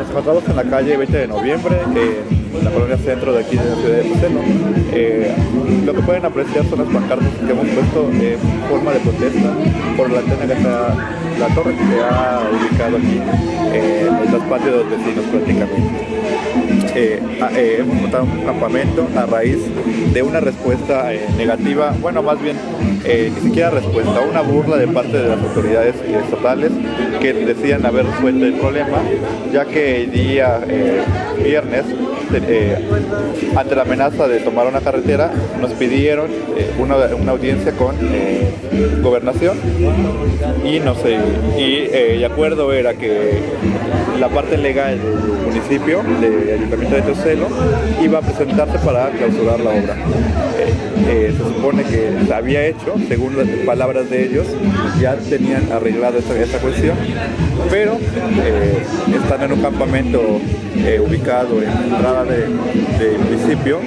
encontramos en la calle 20 de noviembre, en la colonia centro de aquí de la ciudad de Pucelo. Eh, lo que pueden apreciar son las pancartas que hemos puesto en forma de protesta por la antena que está, la torre que se ha ubicado aquí en los patios de los vecinos prácticamente. Eh, eh, hemos montado un campamento a raíz de una respuesta eh, negativa, bueno, más bien ni siquiera respuesta, una burla de parte de las autoridades estatales que decían haber resuelto el problema, ya que el día viernes, ante la amenaza de tomar una carretera, nos pidieron una, audiencia con gobernación y no sé, y el acuerdo era que la parte legal del municipio, del Ayuntamiento de Teocelo, iba a presentarse para clausurar la obra. Eh, eh, se supone que se había hecho, según las palabras de ellos, ya tenían arreglado esta, cuestión, pero eh, están en un campamento ubicado en la entrada del municipio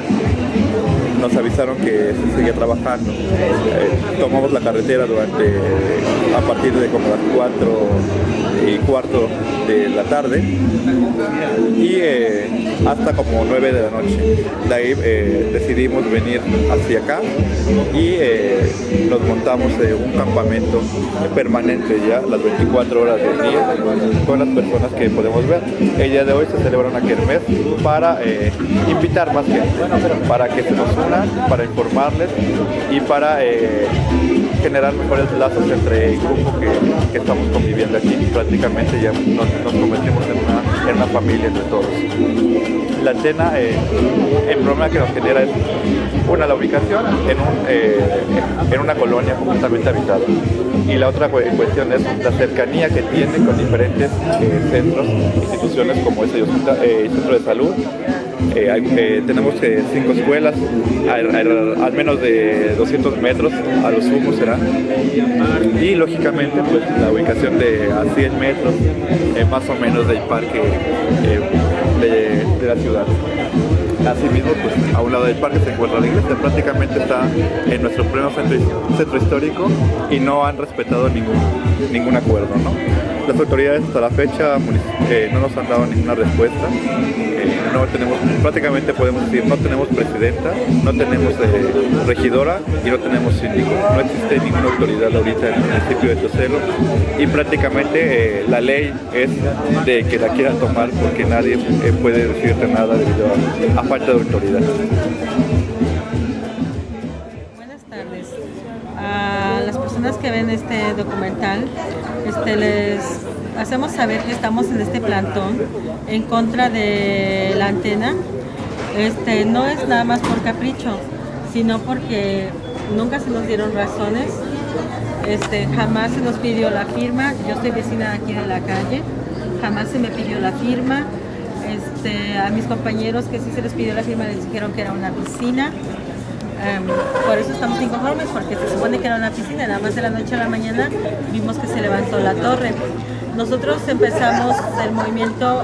nos avisaron que se seguía trabajando. tomamos la carretera durante a partir de como las 4 y cuarto de la tarde y eh, hasta como 9 de la noche. De ahí eh, decidimos venir hacia acá y eh, nos montamos un campamento permanente ya las 24 horas del día con las personas que podemos ver. El día de hoy se celebra una kermés para invitar más gente, para que se nos para informarles y para generar mejores lazos entre el grupo que, estamos conviviendo aquí prácticamente ya nos, convertimos en una, en una, familia entre todos. La eh, el problema que nos genera es, una, la ubicación en, un, eh, en una colonia completamente habitada. Y la otra cuestión es la cercanía que tiene con diferentes eh, centros, instituciones como ese el centro de salud, eh, tenemos cinco escuelas, al, menos de 200 metros, a los sumo será. Y lógicamente pues, la ubicación de a 100 metros eh, más o menos del parque eh, de, la ciudad. Asimismo, pues a un lado del parque se encuentra la iglesia, prácticamente está en nuestro pleno centro, histórico y no han respetado ningún, ningún acuerdo. Las autoridades hasta la fecha eh, no nos han dado ninguna respuesta. Eh, no tenemos, prácticamente podemos decir, no tenemos presidenta, no tenemos eh, regidora y no tenemos síndico. No existe ninguna autoridad ahorita en el municipio de Tocelo y prácticamente la ley es de que la quieran tomar porque nadie puede decirte nada debido a, a falta de autoridad. Buenas tardes. A las personas que ven este documental, este, les hacemos saber que estamos en este plantón en contra de la antena. Este, no es nada más por capricho, sino porque nunca se nos dieron razones. Este, jamás se nos pidió la firma. Yo soy vecina aquí de la calle. Jamás se me pidió la firma. A mis compañeros que sí se les pidió la firma les dijeron que era una piscina. Em, por eso estamos inconformes, porque se supone que era una piscina, nada más de la noche a la mañana vimos que se levantó la torre. Nosotros empezamos el movimiento,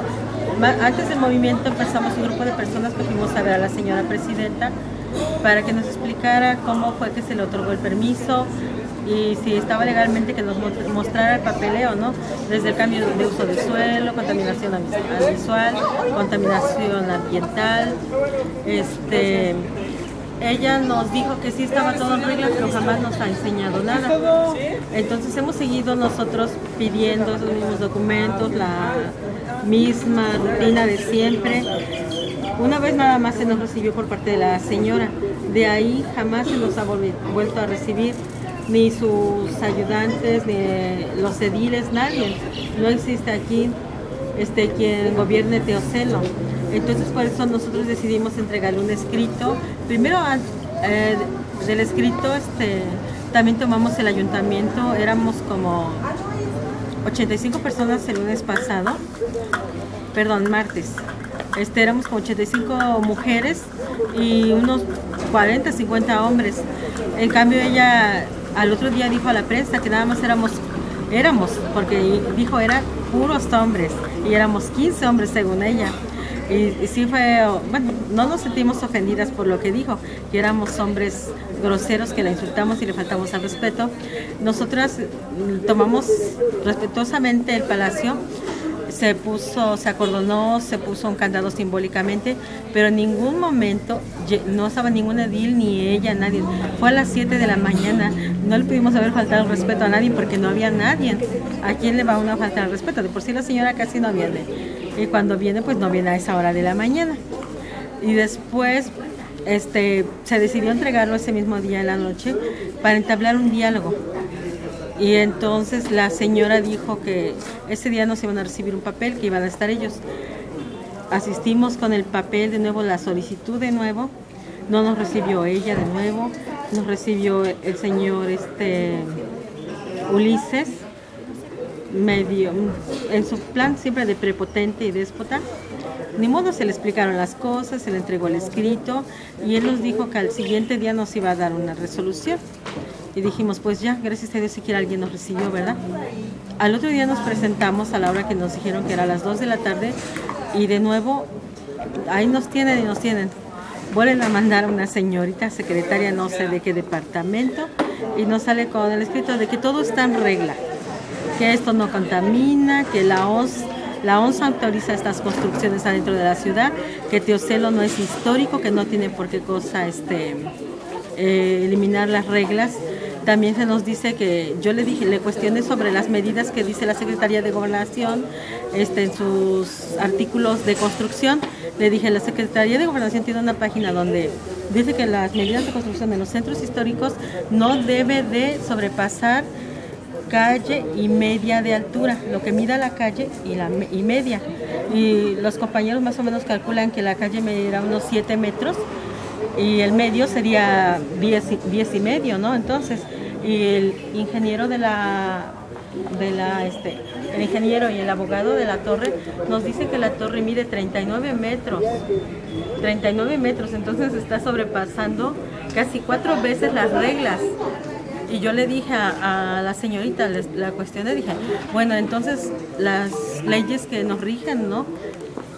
antes del movimiento empezamos un grupo de personas que fuimos a ver a la señora presidenta para que nos explicara cómo fue que se le otorgó el permiso, y si estaba legalmente que nos mostrara el papeleo, ¿no? Desde el cambio de uso de suelo, contaminación visual, contaminación ambiental, este ella nos dijo que sí estaba todo en regla, pero jamás nos ha enseñado nada. Entonces hemos seguido nosotros pidiendo los mismos documentos, la misma rutina de siempre. Una vez nada más se nos recibió por parte de la señora, de ahí jamás se nos ha vuelto a recibir ni sus ayudantes, ni los ediles, nadie. No existe aquí este, quien gobierne Teocelo. Entonces por eso nosotros decidimos entregarle un escrito. Primero eh, del escrito este, también tomamos el ayuntamiento, éramos como 85 personas el lunes pasado, perdón, martes. Este, éramos como 85 mujeres y unos 40, 50 hombres. En cambio ella al otro día dijo a la prensa que nada más éramos, éramos, porque dijo eran puros hombres y éramos 15 hombres según ella. Y, sí fue, bueno, no nos sentimos ofendidas por lo que dijo, que éramos hombres groseros, que la insultamos y le faltamos al respeto. Nosotras tomamos respetuosamente el palacio, se puso, se acordonó, se puso un candado simbólicamente, pero en ningún momento no estaba ninguna edil ni ella, nadie. Fue a las 7 de la mañana, no le pudimos haber faltado el respeto a nadie porque no había nadie. ¿A quién le va a faltar el respeto? De por sí la señora casi no viene. Y cuando viene, pues no viene a esa hora de la mañana. Y después este, se decidió entregarlo ese mismo día en la noche para entablar un diálogo y entonces la señora dijo que ese día nos iban a recibir un papel, que iban a estar ellos. Asistimos con el papel de nuevo, la solicitud de nuevo. No nos recibió ella de nuevo, nos recibió el señor este, Ulises, medio, en su plan siempre de prepotente y déspota. Ni modo se le explicaron las cosas, se le entregó el escrito y él nos dijo que al siguiente día nos iba a dar una resolución y dijimos, pues ya, gracias a Dios siquiera alguien nos recibió, ¿verdad? Al otro día nos presentamos a la hora que nos dijeron que era a las 2 de la tarde y de nuevo, ahí nos tienen y nos tienen. Vuelven a mandar a una señorita secretaria, no sé de qué departamento, y nos sale con el escrito de que todo está en regla, que esto no contamina, que la ONS la ONS autoriza estas construcciones adentro de la ciudad, que Teocelo no es histórico, que no tiene por qué cosa este, eh, eliminar las reglas también se nos dice que yo le dije, le cuestioné sobre las medidas que dice la Secretaría de Gobernación este, en sus artículos de construcción. Le dije, la Secretaría de Gobernación tiene una página donde dice que las medidas de construcción en los centros históricos no debe de sobrepasar calle y media de altura, lo que mida la calle y, la, y media. Y los compañeros más o menos calculan que la calle medirá unos 7 metros y el medio sería 10, 10 y medio, ¿no? Entonces, y el ingeniero de la, de la, este, el ingeniero y el abogado de la torre nos dice que la torre mide 39 metros, 39 metros, entonces está sobrepasando casi cuatro veces las reglas. Y yo le dije a, la señorita, la cuestión le dije, bueno, entonces las leyes que nos rigen, ¿no?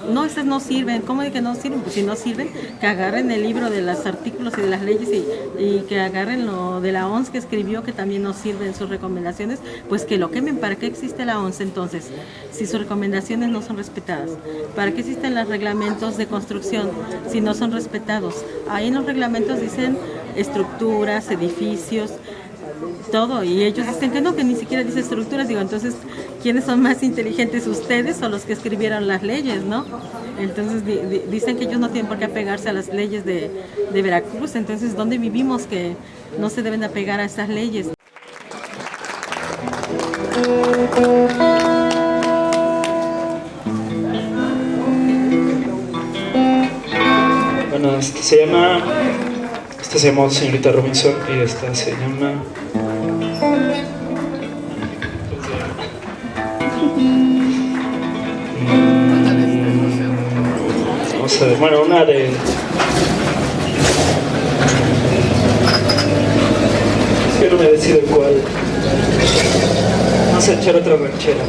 no, esas no sirven. ¿Cómo de que no sirven? Pues si no sirven, que agarren el libro de los artículos y de las leyes y, que agarren lo de la ONS que escribió, que también no sirven sus recomendaciones, pues que lo quemen. ¿Para qué existe la ONS entonces? Si sus recomendaciones no son respetadas. ¿Para qué existen los reglamentos de construcción si no son respetados? Ahí en los reglamentos dicen estructuras, edificios, todo. Y ellos dicen que no, que ni siquiera dice estructuras. Digo, entonces, ¿quiénes son más inteligentes, ustedes o los que escribieron las leyes, no? Entonces dicen que ellos no tienen por qué apegarse a las leyes de, Veracruz. Entonces, ¿dónde vivimos que no se deben apegar a esas leyes? Bueno, este se llama, esta se llama Señorita Robinson y esta se llama bueno, una de... que no me decido cuál. Vamos a echar otra ranchera.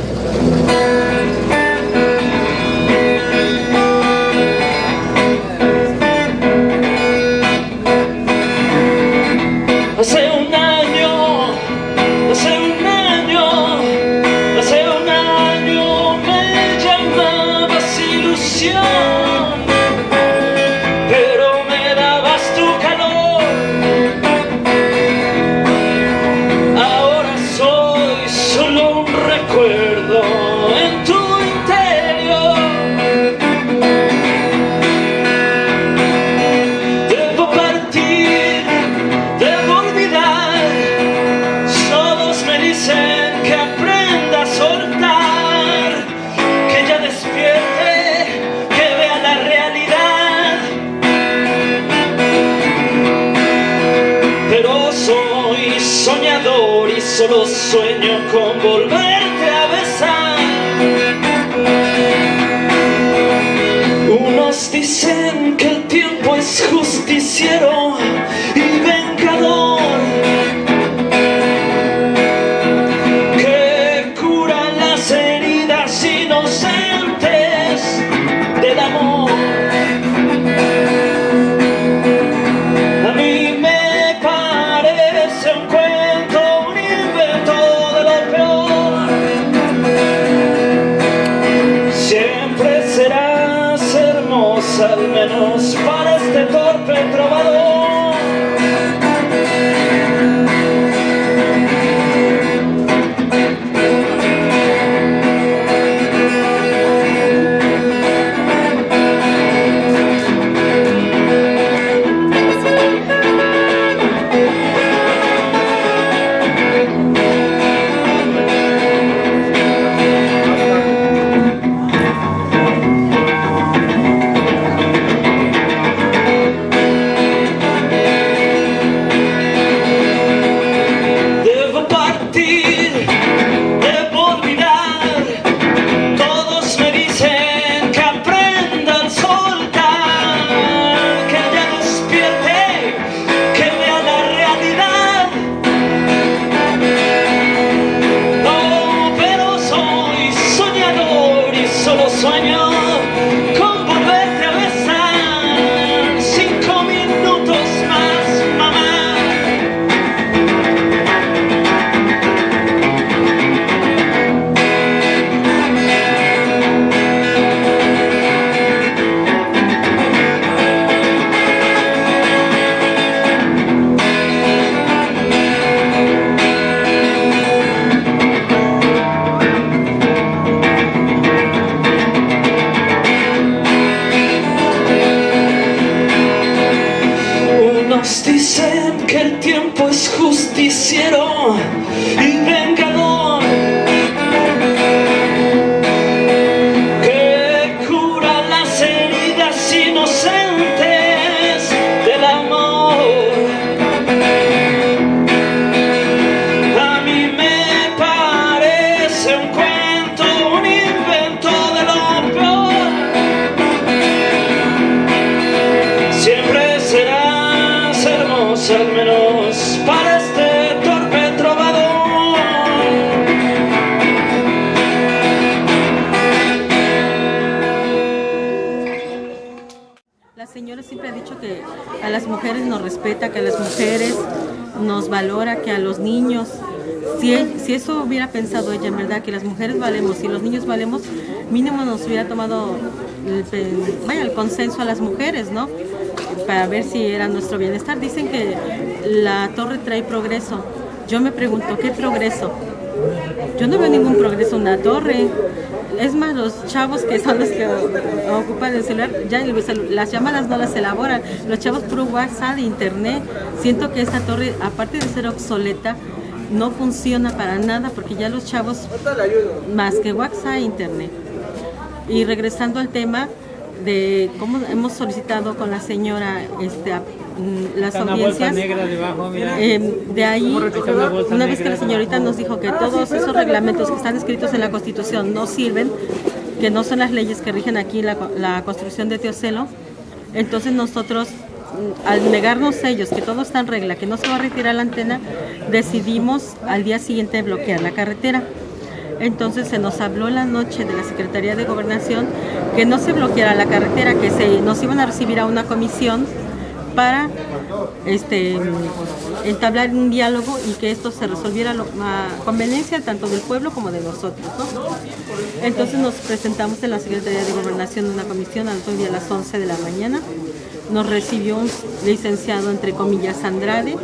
Dicen que el tiempo es justiciero. Señora siempre ha dicho que a las mujeres nos respeta, que a las mujeres nos valora, que a los niños. Si, si eso hubiera pensado ella, en verdad, que las mujeres valemos y los niños valemos, mínimo nos hubiera tomado el, vaya, el consenso a las mujeres, ¿no? Para ver si era nuestro bienestar. Dicen que la torre trae progreso. Yo me pregunto, ¿qué progreso? Yo no veo ningún progreso en la torre. Es más, los chavos que son los que ocupan el celular, ya el celu- las llamadas no las elaboran. Los chavos puro WhatsApp, internet. Siento que esta torre, aparte de ser obsoleta, no funciona para nada porque ya los chavos, más que WhatsApp, internet. Y regresando al tema de cómo hemos solicitado con la señora este, las Está una bolsa audiencias. negra debajo, mira. Eh, de ahí, una una vez que la señorita nos dijo que todos esos reglamentos que están escritos en la Constitución no sirven, que no son las leyes que rigen aquí la, la construcción de Teocelo, entonces nosotros, mm, al negarnos ellos que todo está en regla, que no se va a retirar la antena, decidimos al día siguiente bloquear la carretera. Entonces se nos habló la noche de la Secretaría de Gobernación que no se bloqueara la carretera, que se, nos iban a recibir a una comisión para este, entablar un diálogo y que esto se resolviera a conveniencia tanto del pueblo como de nosotros. ¿no? Entonces nos presentamos en la Secretaría de Gobernación una comisión al otro día a las 11 de la mañana. Nos recibió un licenciado, entre comillas, Andrade,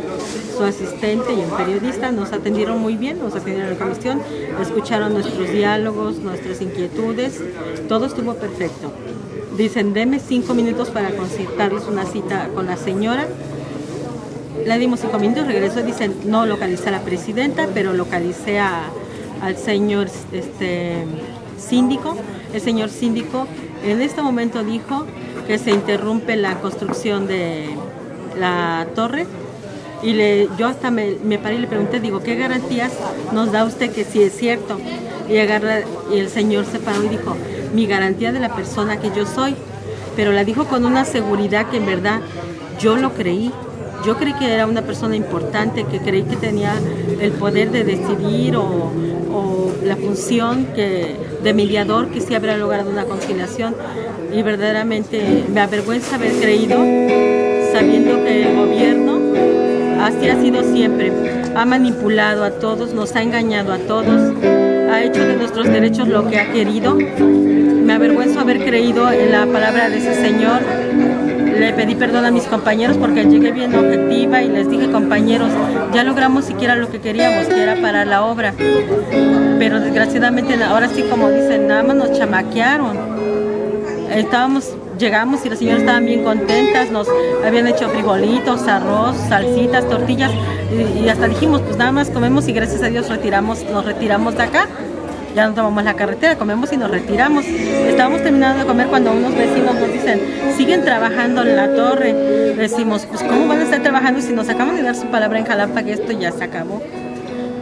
su asistente y un periodista. Nos atendieron muy bien, nos atendieron en la comisión, escucharon nuestros diálogos, nuestras inquietudes, todo estuvo perfecto. Dicen, deme cinco minutos para concertarles una cita con la señora. Le dimos cinco minutos, regresó y dicen, no localicé a la presidenta, pero localicé a- al señor este, síndico. El señor síndico en este momento dijo que se interrumpe la construcción de la torre y le, yo hasta me, me paré y le pregunté, digo, ¿qué garantías nos da usted que sí es cierto? Y, agarra, y el señor se paró y dijo, mi garantía de la persona que yo soy, pero la dijo con una seguridad que en verdad yo lo creí. Yo creí que era una persona importante, que creí que tenía el poder de decidir o, o la función que, de mediador que sí habrá logrado una conciliación. Y verdaderamente me avergüenza haber creído, sabiendo que el gobierno así ha sido siempre. Ha manipulado a todos, nos ha engañado a todos, ha hecho de nuestros derechos lo que ha querido. Me avergüenzo haber creído en la palabra de ese señor. Le pedí perdón a mis compañeros porque llegué bien objetiva y les dije, compañeros, ya logramos siquiera lo que queríamos, que era parar la obra. Pero desgraciadamente ahora sí, como dicen, nada más nos chamaquearon estábamos, llegamos y las señoras estaban bien contentas, nos habían hecho frijolitos, arroz, salsitas, tortillas y, hasta dijimos, pues nada más comemos y gracias a Dios retiramos, nos retiramos de acá. Ya no tomamos la carretera, comemos y nos retiramos. Estábamos terminando de comer cuando unos vecinos nos dicen, siguen trabajando en la torre. Decimos, pues ¿cómo van a estar trabajando si nos acaban de dar su palabra en Jalapa que esto ya se acabó?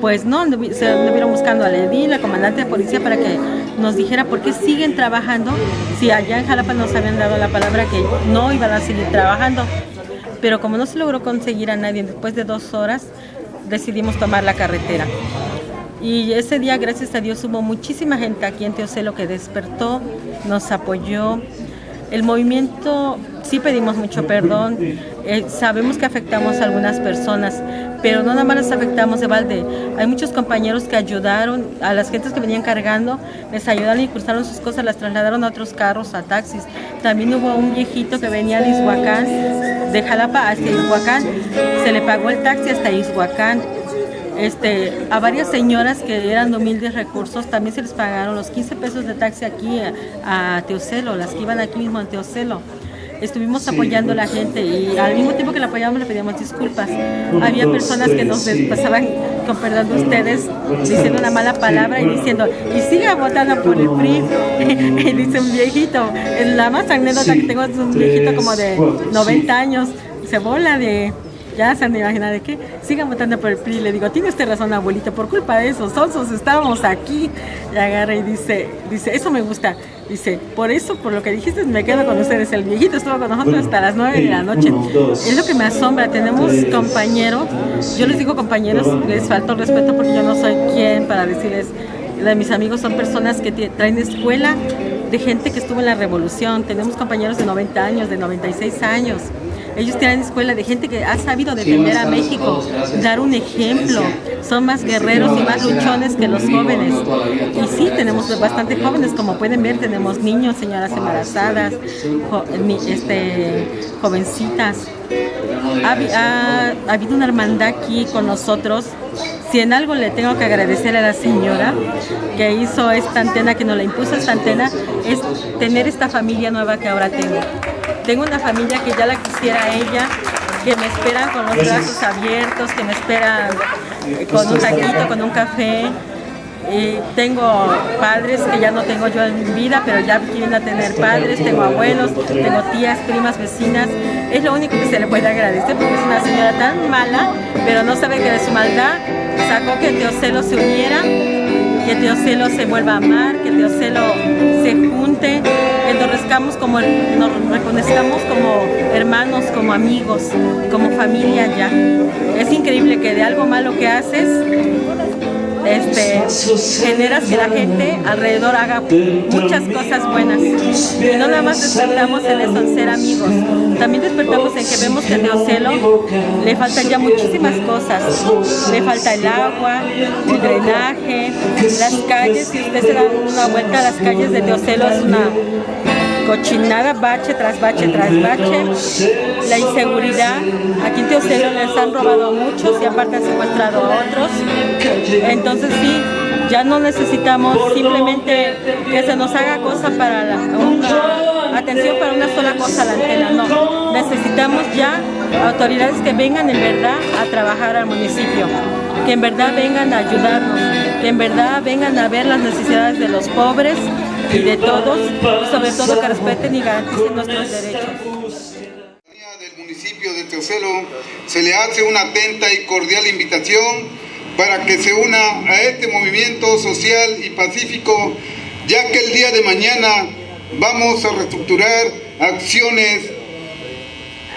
Pues no, se anduvieron buscando al edil, la comandante de policía, para que nos dijera por qué siguen trabajando si allá en Jalapa nos habían dado la palabra que no iban a seguir trabajando. Pero como no se logró conseguir a nadie después de dos horas, decidimos tomar la carretera. Y ese día, gracias a Dios, hubo muchísima gente aquí en Teocelo que despertó, nos apoyó. El movimiento, sí pedimos mucho perdón, eh, sabemos que afectamos a algunas personas, pero no nada más las afectamos de balde. Hay muchos compañeros que ayudaron, a las gentes que venían cargando, les ayudaron y cruzaron sus cosas, las trasladaron a otros carros, a taxis. También hubo un viejito que venía de Izhuacán, de Jalapa hasta Izhuacán, se le pagó el taxi hasta Izhuacán. Este, a varias señoras que eran de humildes recursos también se les pagaron los 15 pesos de taxi aquí a Teocelo, las que iban aquí mismo a Teocelo. Estuvimos apoyando a la gente y al mismo tiempo que la apoyábamos le pedíamos disculpas. Había personas que nos pasaban, con perdón de ustedes, diciendo una mala palabra y diciendo, y siga votando por el PRI. y dice un viejito, la más anécdota que tengo es un viejito como de 90 años, se bola de ya se han imaginado de qué, sigan votando por el PRI. Le digo, tiene usted razón, abuelito, por culpa de esos sonsos estábamos aquí. Y agarra y dice, dice, eso me gusta. Dice, por eso, por lo que dijiste, me quedo con ustedes. El viejito estuvo con nosotros hasta las 9 de la noche. Es lo que me asombra. Tenemos compañeros, yo les digo compañeros, les falta el respeto porque yo no soy quien para decirles, de mis amigos son personas que traen escuela de gente que estuvo en la revolución. Tenemos compañeros de 90 años, de 96 años. Ellos tienen escuela de gente que ha sabido defender a México, dar un ejemplo. Son más guerreros y más luchones que los jóvenes. Y sí, tenemos bastante jóvenes, como pueden ver, tenemos niños, señoras embarazadas, este, jovencitas. Ha, ha habido una hermandad aquí con nosotros si en algo le tengo que agradecer a la señora que hizo esta antena, que nos la impuso esta antena, es tener esta familia nueva que ahora tengo. Tengo una familia que ya la quisiera ella, que me esperan con los brazos abiertos, que me esperan con un taquito, con un café. Y tengo padres que ya no tengo yo en mi vida, pero ya quieren a tener padres, tengo abuelos, tengo tías, primas, vecinas. Es lo único que se le puede agradecer porque es una señora tan mala, pero no sabe que de su maldad sacó que Teocelo se uniera, que Teocelo se vuelva a amar, que Teocelo se junte, nos, como, nos reconozcamos como hermanos, como amigos, como familia ya. Es increíble que de algo malo que haces este, generas que la gente alrededor haga muchas cosas buenas. Y no nada más despertamos en eso, en ser amigos. También despertamos en que vemos que a Teocelo le faltan ya muchísimas cosas. Le falta el agua, el drenaje, las calles. Si usted se da una vuelta a las calles de Teocelo es una cochinada, bache tras bache tras bache, la inseguridad, aquí en Teocelo les han robado a muchos y aparte han secuestrado a otros, entonces sí, ya no necesitamos simplemente que se nos haga cosa para la, una, atención para una sola cosa la antena, no, necesitamos ya autoridades que vengan en verdad a trabajar al municipio, que en verdad vengan a ayudarnos, que en verdad vengan a ver las necesidades de los pobres, y de todos, sobre todo que respeten y garanticen nuestros derechos. del municipio de Teocelo se le hace una atenta y cordial invitación para que se una a este movimiento social y pacífico, ya que el día de mañana vamos a reestructurar acciones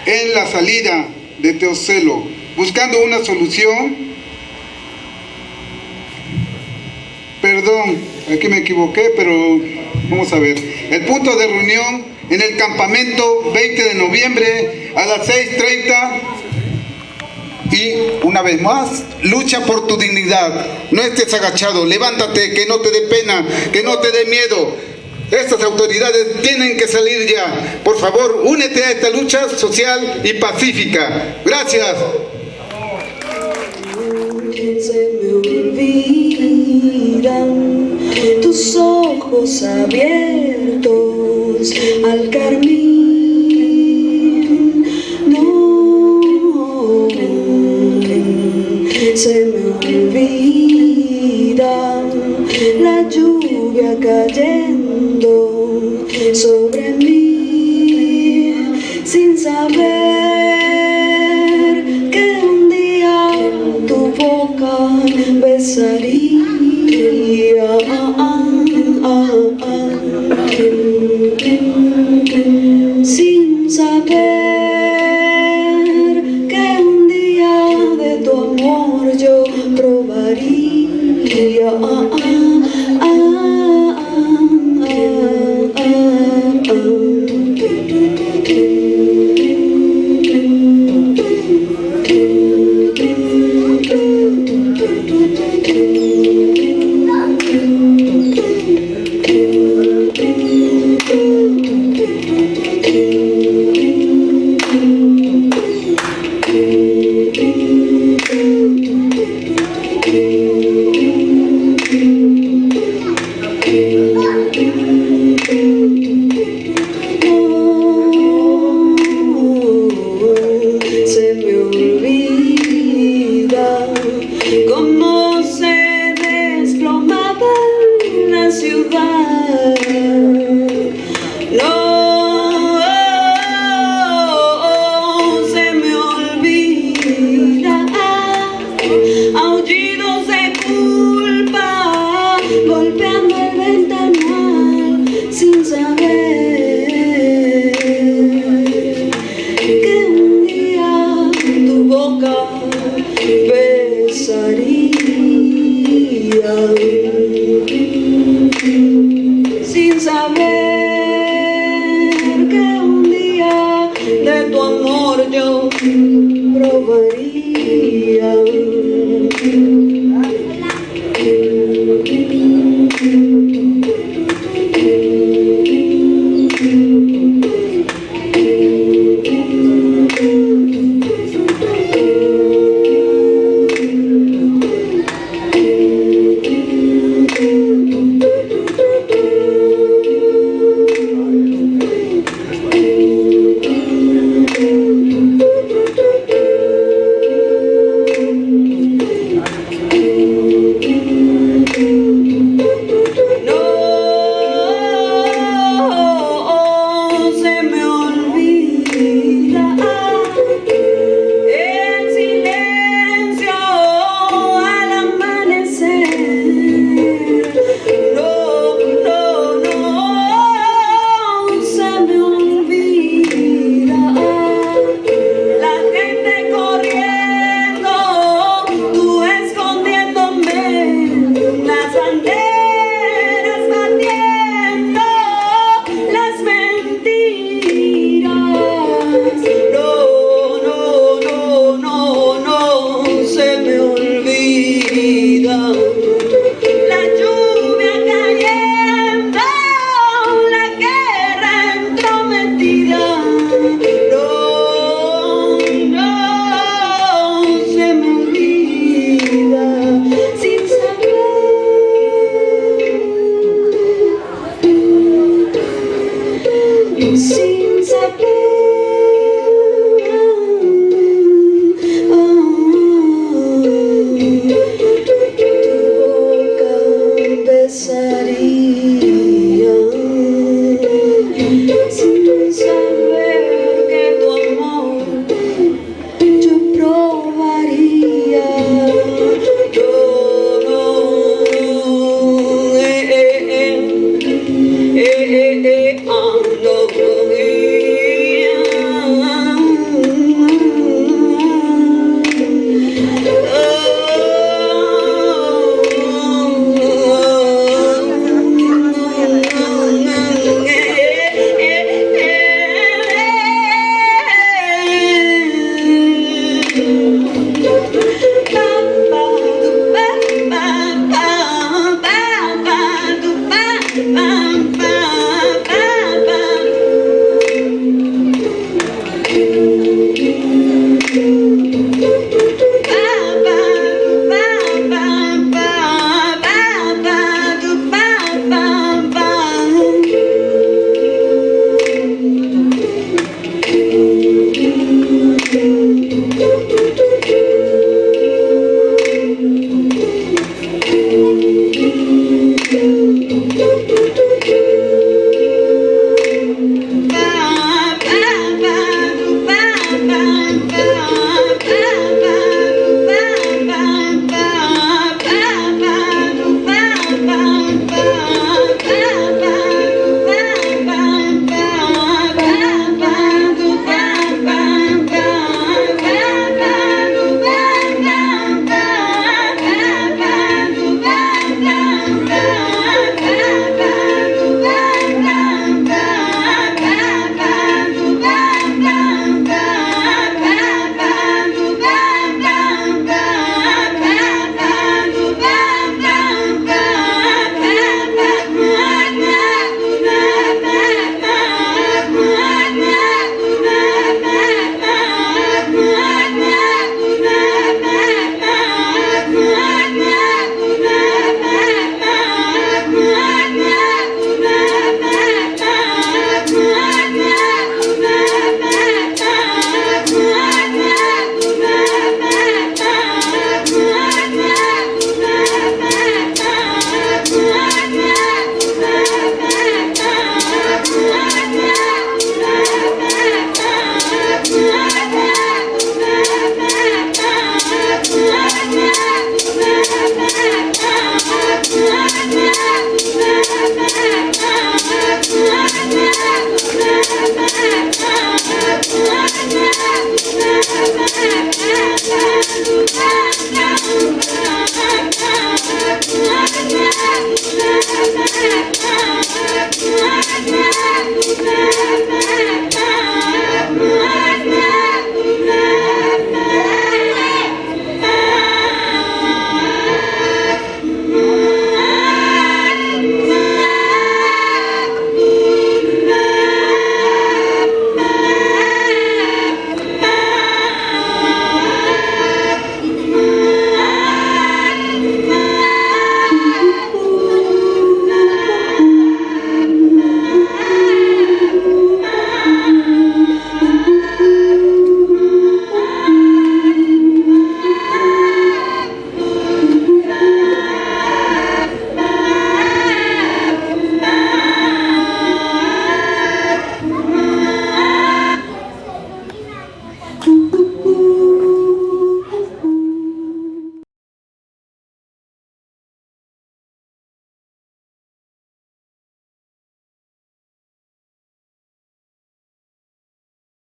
en la salida de Teocelo, buscando una solución. Perdón, aquí me equivoqué, pero Vamos a ver. El punto de reunión en el campamento 20 de noviembre a las 6.30 y una vez más, lucha por tu dignidad. No estés agachado, levántate, que no te dé pena, que no te dé miedo. Estas autoridades tienen que salir ya. Por favor, únete a esta lucha social y pacífica. Gracias tus ojos abiertos al carmín.